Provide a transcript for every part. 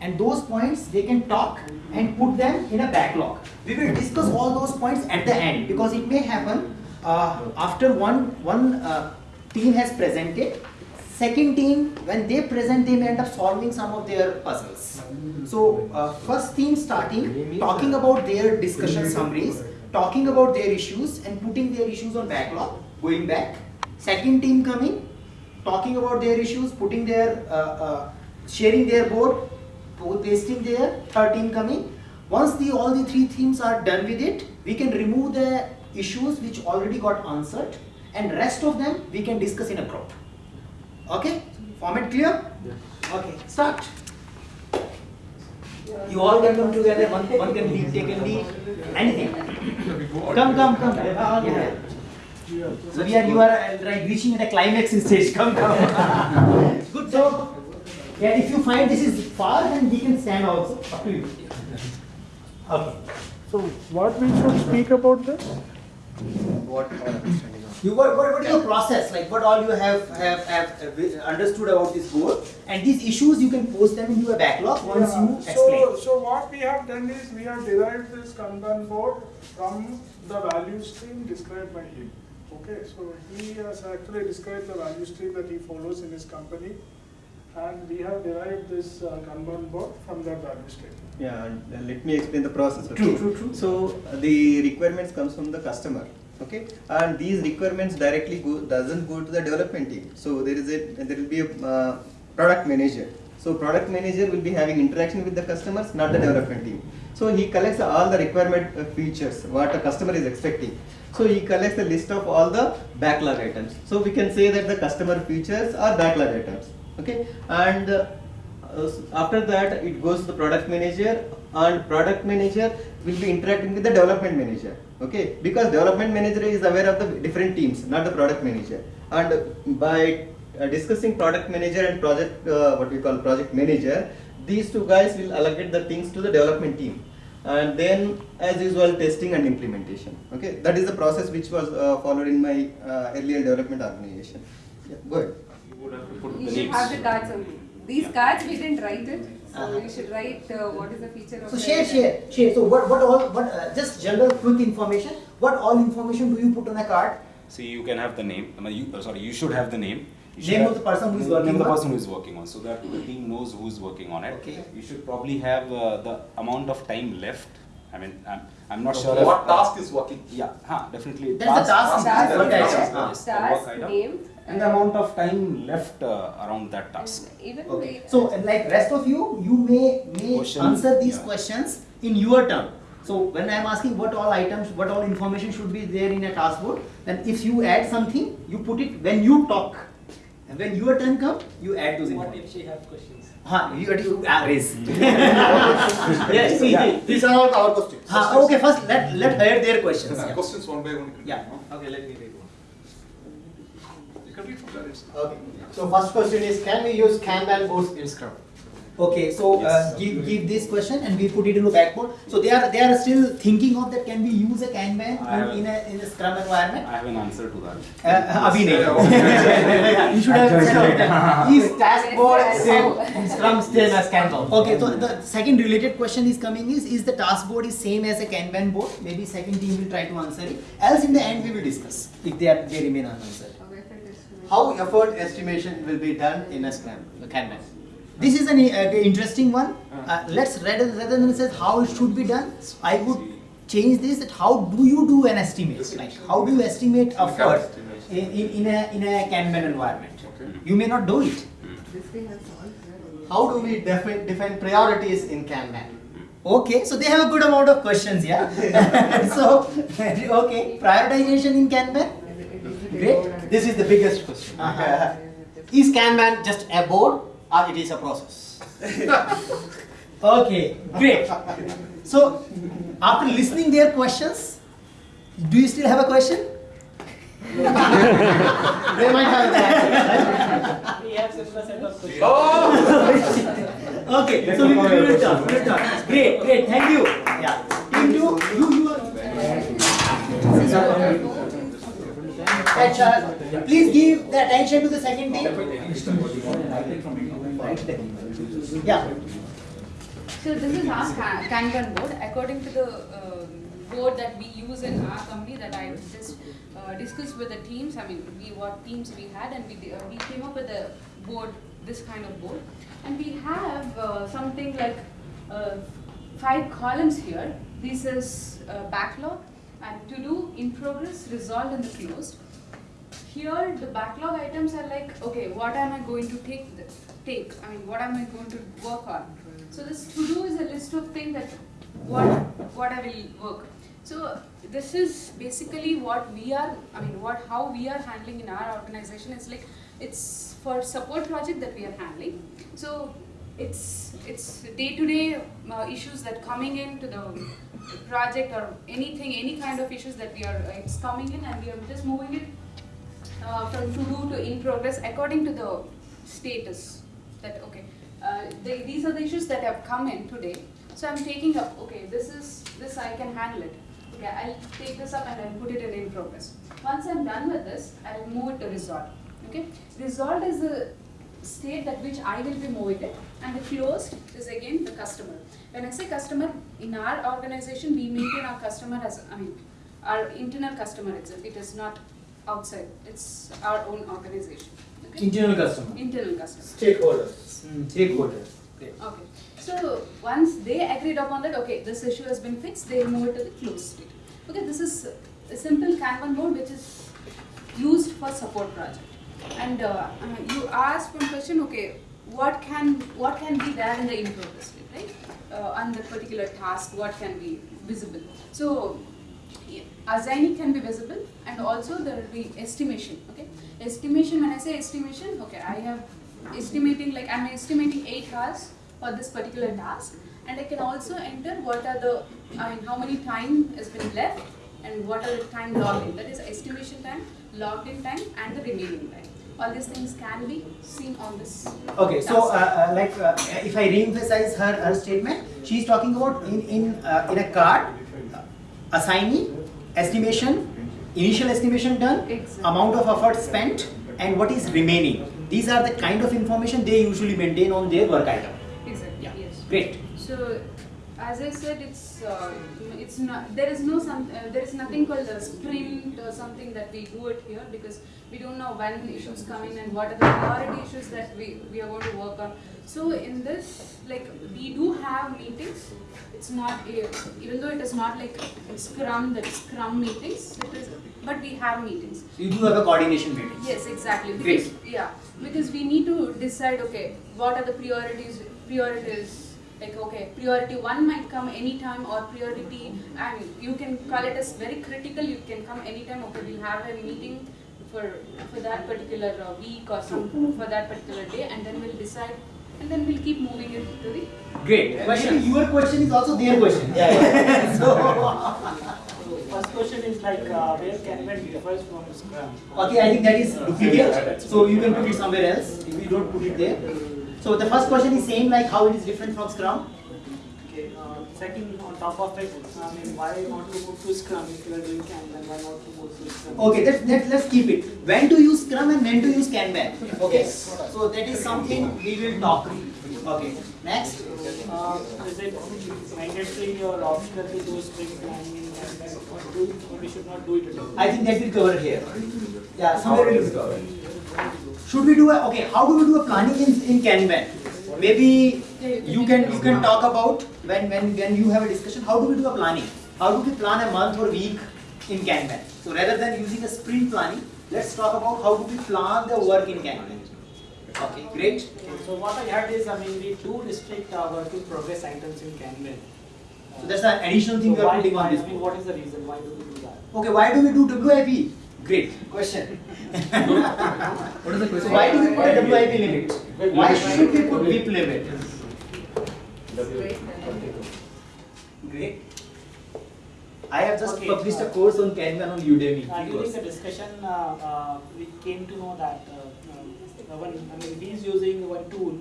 and those points they can talk and put them in a backlog. We will discuss all those points at the end because it may happen uh, after one one uh, team has presented. Second team, when they present, they may end up solving some of their puzzles. So uh, first team starting, talking about their discussion summaries, talking about their issues and putting their issues on backlog, going back. Second team coming, talking about their issues, putting their, uh, uh, sharing their board, pasting there, 13 coming. Once the all the three themes are done with it, we can remove the issues which already got answered and rest of them we can discuss in a group. Okay? Format clear? yes. Okay, start. You all can come together, one, one can lead, take can lead, anything. Come, come, come. Yeah. So we are, you are uh, right, reaching a climax stage. Come, come. Good. So, yeah, if you find this is far, then we can stand also. Up to you. Okay. So what we should speak about this? What our understanding of. You what, what, what is your process? Like what all you have, have, have uh, understood about this board and these issues you can post them into a backlog once Yeah, you So, explain. so what we have done is we have derived this Kanban board from the value stream described by him. Okay, so he has actually described the value stream that he follows in his company. And we have derived this uh, Kanban board from that value stream. Yeah, and let me explain the process. Okay? True, true, true. So uh, the requirements comes from the customer. Okay, and these requirements directly go doesn't go to the development team. So there is a there will be a uh, product manager. So product manager will be having interaction with the customers, not the development team. So he collects all the requirement uh, features what a customer is expecting. So he collects a list of all the backlog items. So we can say that the customer features are backlog items. Okay, and uh, after that it goes to the product manager and product manager will be interacting with the development manager. Okay? Because development manager is aware of the different teams not the product manager. And by uh, discussing product manager and project uh, what we call project manager these two guys will allocate the things to the development team. And then as usual testing and implementation. Okay? That is the process which was uh, followed in my uh, earlier development organization. Yeah, go ahead would have to put You the should names. have the cards only. These Yeah. cards, we didn't write it, so Uh-huh. you should write uh, what is the feature of. So share, share, share. So what, what all, what, uh, just general quick information. What all information do you put on a card? See, you can have the name, I mean, you, uh, sorry, you should have the name. You should Name of the person who is name working of the on? person who is working on, so that the team knows who is working on it. Okay. You should probably have uh, the amount of time left. I mean, I'm, I'm not sure. if- What task is working? Yeah, huh, definitely. That's the task. Task, Work task, item. Ah. Yes, the task, work item. name. And the amount of time left uh, around that task. Even Okay. So like rest of you, you may may Question, answer these yeah. questions in your turn. So when I am asking what all items, what all information should be there in a task board, then if you add something, you put it when you talk. And when your turn comes, you add those What information. if she have questions? Huh, you, you ah, raise. yes, see, Yeah. These are all our questions. Huh, okay, first let let her their questions. Yeah, Yeah. Questions one by one. Yeah. Okay, let me read one. You can read from there itself. Okay, so first question is, can we use Kanban boards in Scrum? Okay, so uh, give give this question and we put it in the backboard. So they are they are still thinking of that. Can we use a Kanban I have- in a in a Scrum environment? I have an answer to that. Uh, Abhi nahi. You should have said that. Is task board Yes, same Scrum same as Kanban? Okay, so the second related question is coming is is the task board is same as a Kanban board? Maybe second team will try to answer it. Else in the end we will discuss if they are they remain unanswered. Of effort estimation. How effort estimation will be done in a Scrum, the Kanban? This is an uh, interesting one. Uh, let's rather rather than says how it should be done, I would change this that how do you do an estimate? Like how do you estimate effort in, in, in a in a Kanban environment? Okay. You may not do it. This thing has all. How do we define, define priorities in Kanban? Okay, so they have a good amount of questions, yeah. so okay, prioritization in Kanban. Great. This is the biggest question. Uh-huh. Is Kanban just a board or it is a process? Okay, great. So after listening their questions, do you still have a question? They might have that. We have similar set of questions. Oh! Okay, so we will do it done. We will done. Great, great. Thank you. Yeah. Team two, you you are. Please give the attention to the second team. Yeah. So this is our Kanban board. According to the um, board that we use in our company that I just uh, discussed with the teams, I mean, we what teams we had and we, uh, we came up with a board, this kind of board. And we have uh, something like uh, five columns here. This is uh, backlog and to do, in progress, resolved and the closed. Here, the backlog items are like, okay, what am I going to take, th- take, I mean, what am I going to work on? So this to-do is a list of things that, what, what I will work. So this is basically what we are, I mean, what, how we are handling in our organization, it's like, it's for support project that we are handling. So it's, it's day-to-day uh, issues that coming into the project or anything, any kind of issues that we are, it's coming in and we are just moving it uh, from to do to in progress according to the status that okay uh, they, these are the issues that have come in today. So i'm taking up okay this is this i can handle it. Okay i'll take this up and i'll put it in in progress. Once i'm done with this i'll move it to resolve okay? Resolved is the state that which i will be moving it and the closed is again the customer. When i say customer in our organization we maintain our customer as i mean our internal customer itself. It is not outside it's our own organization okay? Internal customer. internal customer Stakeholders. Stakeholders. Great. Okay, so once they agreed upon that, okay, this issue has been fixed, they move it to the closed state. Okay, this is a simple Kanban board which is used for support project. And uh, uh, you asked one question, okay, what can what can be there in the in progress state, right? Uh, on the particular task, what can be visible? So yeah, assigning can be visible and also there will be estimation okay? Estimation when i say estimation okay i have estimating like i'm estimating 8 hours for this particular task and i can also enter what are the i mean how many time has been left and what are the time logged in that is estimation time logged in time and the remaining time. All these things can be seen on this Okay, so uh, uh, like uh, if I re-emphasize her, her statement, she's talking about in in uh, in a card, assignee, estimation, initial estimation done, Exactly. amount of effort spent, and what is remaining. These are the kind of information they usually maintain on their work item. exactly Yeah. yes Great. So, as I said, it's uh, it's not there is no some uh, there is nothing called a sprint or something that we do it here because we don't know when issues come in and what are the priority issues that we we are going to work on. So in this, like we do have meetings. It's not even though it is not like Scrum that Scrum meetings. It is, but we have meetings. So you do have a coordination meeting. Yes, exactly. Great. Because, yeah, because we need to decide, okay, what are the priorities, priorities, like, okay, priority one might come anytime or priority, and you can call it as very critical, you can come anytime, okay, we'll have a meeting for, for that particular uh, week or some, for that particular day, and then we'll decide, and then we'll keep moving it to the Great. Question. Your question is also their question. Yeah. yeah. so, First question is like uh, where Kanban differs from Scrum. okay, I think that is duplicate. So you can put it somewhere else if you don't put it there. So the first question is same like how it is different from Scrum. Okay. Uh, second, on top of it, I mean, why not to move to Scrum if you are doing Kanban? Why not to move to Scrum? Okay, let's, let's, let's keep it. When to use Scrum and when to use Kanban. Okay, so that is something we will talk. Okay, next. Uh, is it mandatory or optional to do sprint planning in Kanban? Or, do, or we should not do it at all? I think that will cover here. Yeah, somewhere it will cover. Should we do a, okay, how do we do a planning in, in Kanban? Maybe you can, you can talk about when, when, when you have a discussion, how do we do a planning? How do we plan a month or week in Kanban? So rather than using a sprint planning, let's talk about how do we plan the work in Kanban. Okay, great. Okay, so what I heard is, I mean, we do restrict our work in progress items in Kanban. So that's an additional thing So we are putting on this I mean, what is the reason? Why do we do that? Okay, why do we do WIP? Great question. What is the question? why do we put a WIP limit? Why should we put WIP limit? Great. I have just Okay, published a uh, course on Kanban on Udemy. Uh, free during course. the discussion, uh, uh, we came to know that uh, uh, one, I mean, he's using one tool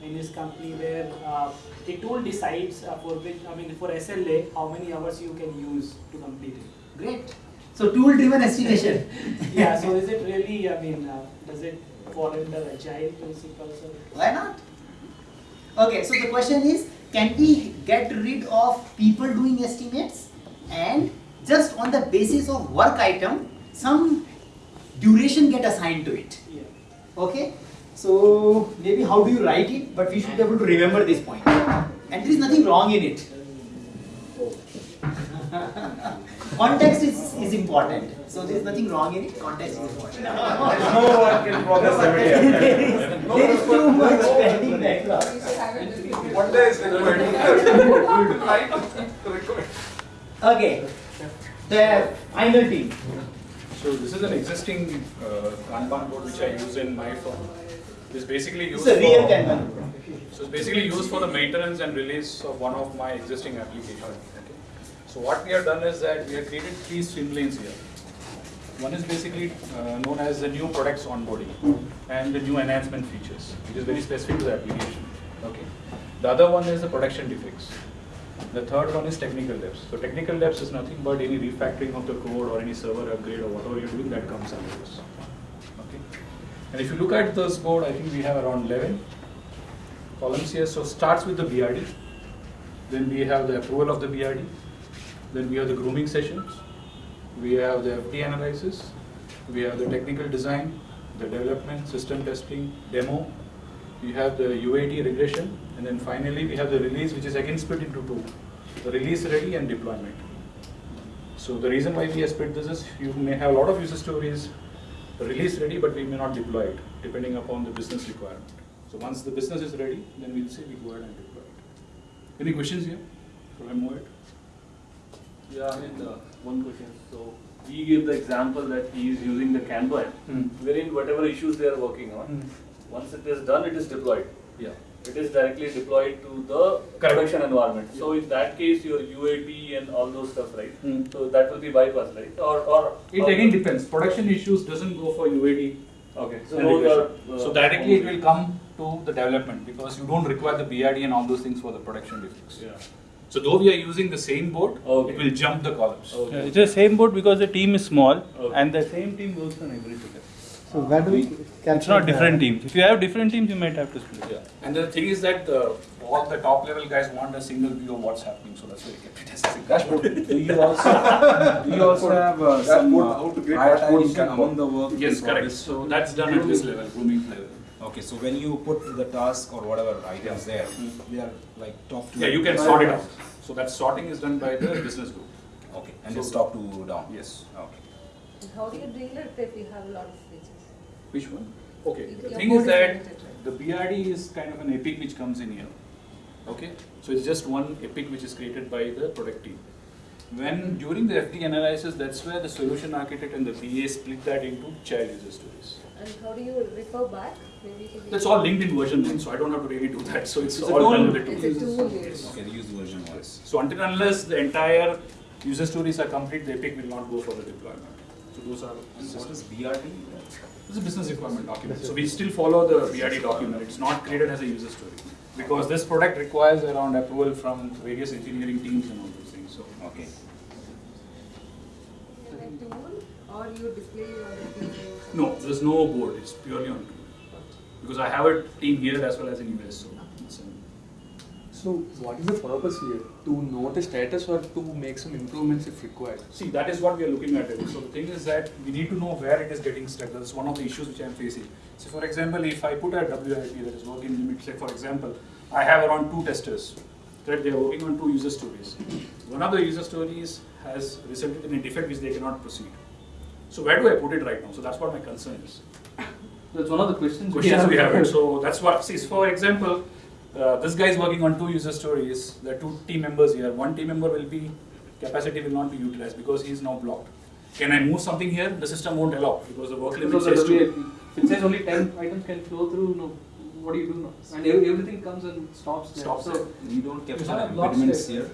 in his company where uh, the tool decides uh, for which, I mean, for SLA, how many hours you can use to complete it. Great. So tool driven estimation. Yeah, so is it really, I mean, uh, does it fall under agile principles or? Why not? Okay, so the question is, can we get rid of people doing estimates and just on the basis of work item, some duration get assigned to it. Yeah. Okay, so maybe how do you write it, but we should be able to remember this point. And there is nothing wrong in it. Context is, is important. So there is nothing wrong in it, context is important. No one can progress every day. there, is, there is too much pending backlog. We should have it this One day is required. Right? Okay, the final team. So this is an existing uh, Kanban board which I use in my firm. It's basically used It's a real for, Kanban. so it's basically used for the maintenance and release of one of my existing applications. Okay. So what we have done is that we have created three swim lanes here. One is basically uh, known as the new products onboarding and the new enhancement features, which is very specific to the application. Okay. The other one is the production defects. The third one is technical debts. So technical debts is nothing but any refactoring of the code or any server upgrade or whatever you're doing that comes under this. Okay. And if you look at this board, I think we have around 11 columns here. So starts with the BRD, then we have the approval of the BRD, then we have the grooming sessions, we have the FD analysis, we have the technical design, the development, system testing, demo, we have the UAT regression, and then finally we have the release, which is again split into two, the release ready and deployment. So the reason why we have split this is you may have a lot of user stories release ready, but we may not deploy it, depending upon the business requirement. So once the business is ready, then we'll say we go ahead and deploy it. Any questions here? Should I move it? Yeah, I mean, uh, one question. So he gave the example that he is using the Kanban, Hmm. wherein whatever issues they are working on, once it is done, it is deployed. Yeah. It is directly deployed to the Correct. production environment. So in that case, your UAT and all those stuff, right? Hmm. So that will be bypassed, right? Or, or. It again depends. Production issues doesn't go for UAT. Okay, so and those regression. are. uh, So directly it will come to the development because you don't require the BRD and all those things for the production defects. Yeah. So though we are using the same board, Okay. it will jump the columns. Okay. Yeah, it's the same board because the team is small Okay. and the same team works on every ticket. So where do we It's not different teams. If you have different teams, you might have to split. Yeah. And the thing is that uh, all the top level guys want a single view of what's happening, so that's why we kept it as a single dashboard. Do you also, do you also have uh, some Dashboard, uh, how to create dashboard in prioritization Kanban. among the work? Yes, correct. So that's done at this level, grooming level. Okay, so when you put the task or whatever items there, they are like top to. Yeah, you can sort it out. So that sorting is done by the business group. Okay, and So- it's top to down? Yes. Okay. How do you deal it if you have a lot of features? Which one? Okay, If the thing is is that right? the BRD is kind of an epic which comes in here. Okay, so it's just one epic which is created by the product team. When during the FD analysis, that's where the solution architect and the BA split that into child user stories. And how do you refer back? Maybe to That's all linked in version one, so I don't have to really do that. So it's It's all done tool. with the It's a tool. tool. Okay, use VersionOne. So until and unless the entire user stories are complete, the epic will not go for the deployment. So those are. And what is BRD? It's a business requirement document. So we still follow the BRD document. It's not created as a user story. Because this product requires around approval from various engineering teams and all those things, so. Okay. You tool or you display your? No, there's no board, it's purely on tool. Because I have a team here as well as in US, so. So what is the purpose here? To know the status or to make some improvements if required? See, that is what we are looking at. it. So the thing is that we need to know where it is getting stuck. That's one of the issues which I am facing. So for example, if I put a WIP that is working limits, like for example, I have around two testers, right? They are working on two user stories. One of the user stories has resulted in a defect which they cannot proceed. So where do I put it right now? So that's what my concern is. That's one of the questions. Questions we have. So that's what, see, for example, uh, this guy is working on two user stories. There are two team members here. One team member will be, capacity will not be utilized because he is now blocked. Can I move something here? The system won't allow because the work limit Because says to. WIP. It says only ten items can flow through, no, what do you do now? And everything comes and stops there. Stops So there. We don't capture have a block impediments here.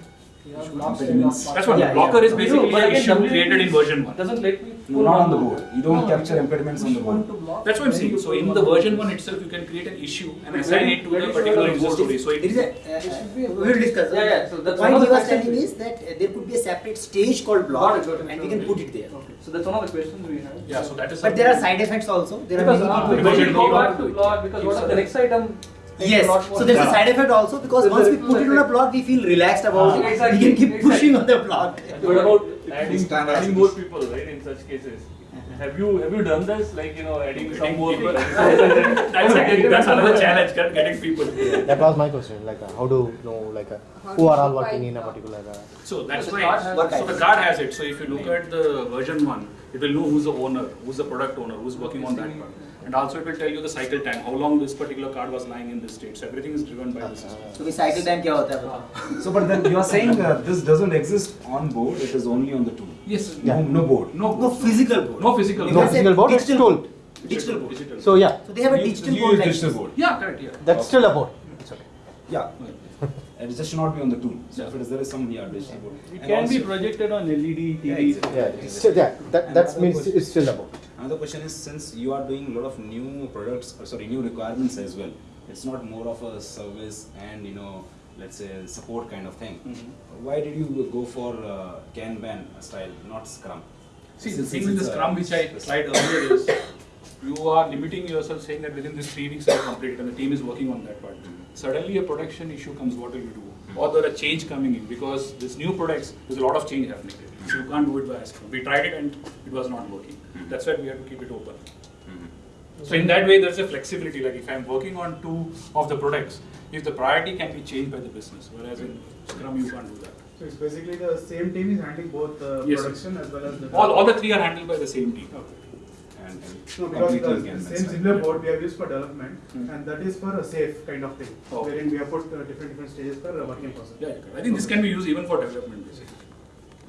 You have Issue block state, impediments. block That's what, Yeah, the blocker is basically but an issue created in VersionOne. Doesn't let me. No, pull not on the board. You don't No, capture you impediments on the board. one to block, That's what I'm saying. So in the VersionOne itself, you can create an issue and assign it to when the particular show user story. So There is it, a, uh, It should be a- we will discuss. Yeah, yeah, so The that's point one of he the was telling is that uh, there could be a separate stage called Got block it, and we can put it there. Okay, so that's one of the questions we have. yeah, so that is. But there are side effects also. There are Because many uh, people version who go one. back to block, because what if the next item takes Yes, a lot more so there's a side effect also because There's once we put it on a ripple block, we feel relaxed about Ah. it. Exactly, We can keep exactly. pushing on the block. What about adding, Standard adding more people, right, in such cases? Have you, have you done this, like, you know, adding some more people. people? That's, a, that's another challenge, getting people. That was my question. Like, uh, how do you know, like, uh, who are all working in a particular? Uh, So that's why, so the card has it, so if you look at the VersionOne, it will know who's the owner, who's the product owner, who's working on that part. And also it will tell you the cycle time, how long this particular card was lying in this state. So everything is driven by uh, the system. So cycle time kya hota hai So but then you are saying uh, this doesn't exist on board, it is only on the tool. Yes. No, yeah. no board. No, no physical board. No physical board. No physical board, it's tool. Digital board. Digital. So yeah. So they have a digital you, board. Use like digital board. Yeah, correct. Yeah. That's okay. still a board. It's okay. Yeah. it just should not be on the tool. So yeah. if it is there is some yeah, digital board. It and can also, be projected on LED TV. Yeah, exactly. yeah, yeah. So, yeah that, that means question. it's still a board. Another question is since you are doing a lot of new products, or sorry, new requirements as well, it's not more of a service and you know, let's say support kind of thing. Mm-hmm. Why did you go for uh, Kanban style, not Scrum? See, the thing with the Scrum which I tried earlier is, you are limiting yourself saying that within this three weeks I complete it and the team is working on that part. Suddenly a production issue comes, what will you do? Or there are change coming in because this new products, there's a lot of change happening. So you can't do it by Scrum. We tried it and it was not working. Mm-hmm. That's why we have to keep it open. Mm-hmm. So in that way, there's a flexibility, like if I'm working on two of the products, if the priority can be changed by the business, whereas in Scrum you can't do that. So it's basically the same team is handling both the Yes. production as well as the. All, all the three are handled by the same team. And, and No, because completely the same style. similar board we have used for development Hmm. and that is for a safe kind of thing, Oh. wherein we have put uh, different different stages for a working process. Yeah, yeah, I think this can be used even for development basically.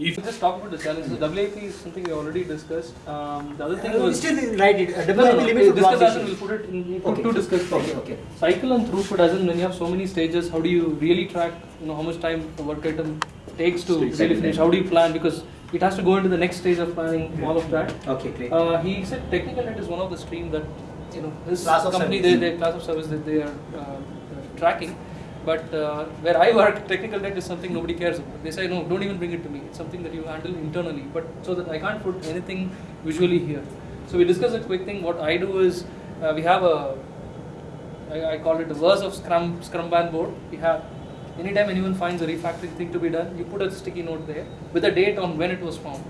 If We'll just talk about the challenges. WIP is something we already discussed. Um, the other thing Uh, was. Still write it. Uh, No, no, WIP no, limits discuss as in we'll put it in, we put Okay. two discuss Okay, okay. Cycle and throughput as in when you have so many stages, how do you really track, you know, how much time a work item takes to Takes really finish? How do you plan? Because it has to go into the next stage of planning, all of that. Okay, great. Uh, he said technical debt is one of the stream that, you know, his Class company, they class of service that they are uh, tracking. But uh, where I work, technical debt is something nobody cares about. They say, no, don't even bring it to me. It's something that you handle internally. But so that I can't put anything visually here. So we discuss a quick thing. What I do is uh, we have a, I, I call it the verse of Scrum Scrumban board. We have anytime anyone finds a refactoring thing to be done, you put a sticky note there with a date on when it was found.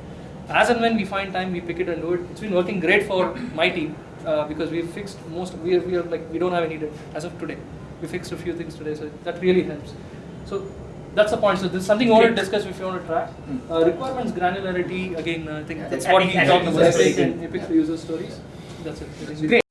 As and when we find time, we pick it and do it. It's been working great for my team uh, because we've fixed most. We are, we are like we don't have any debt as of today. We fixed a few things today, so that really helps. So that's the point. So this is something you want to discuss if you want to track. Uh, requirements granularity again. I think Yeah, that's that's what he talked about. Epic epic user stories. That's it. We- Great.